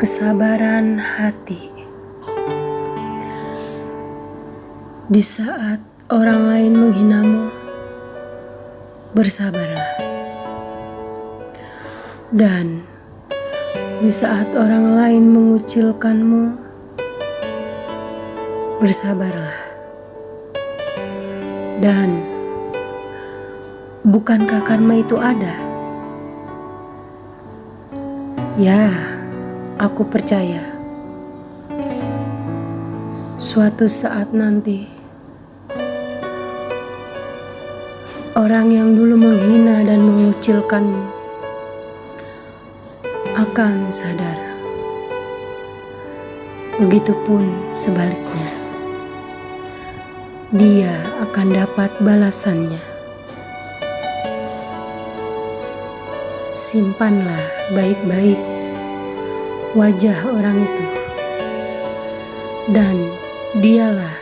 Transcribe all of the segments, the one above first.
kesabaran hati. Di saat orang lain menghinamu, bersabarlah. Dan di saat orang lain mengucilkanmu, bersabarlah. Dan bukankah karma itu ada? Ya, aku percaya. Suatu saat nanti, orang yang dulu menghina dan mengucilkanmu akan sadar. Begitupun sebaliknya, dia akan dapat balasannya. Simpanlah baik-baik wajah orang itu, dan dialah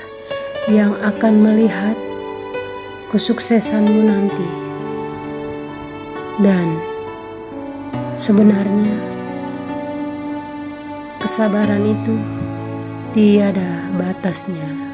yang akan melihat kesuksesanmu nanti. Dan sebenarnya, kesabaran itu tiada batasnya.